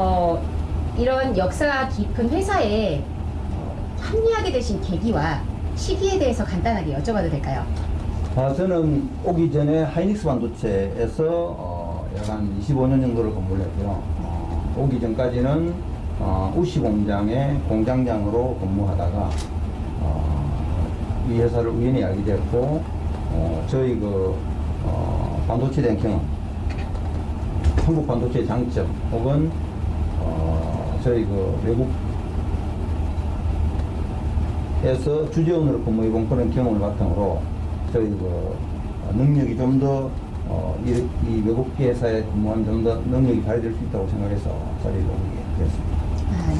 어, 이런 역사 깊은 회사에 어, 합류하게 되신 계기와 시기에 대해서 간단하게 여쭤봐도 될까요? 아, 저는 오기 전에 하이닉스 반도체에서 어, 약한 25년 정도를 근무를 했고요. 어, 오기 전까지는 어, 우시 공장의 공장장으로 근무하다가 어, 이 회사를 우연히 알게 되었고 어, 저희 그 어, 반도체에 대한 경험, 한국 반도체의 장점 혹은 어, 저희 그 외국 에서 주재원으로 근무해본 그런 경험을 바탕으로 저희 그 능력이 좀더 어, 이, 이 외국 회사에 근무한 좀더 능력이 발휘될 수 있다고 생각해서 자리를 오게 되었습니다.